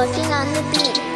working on the beat.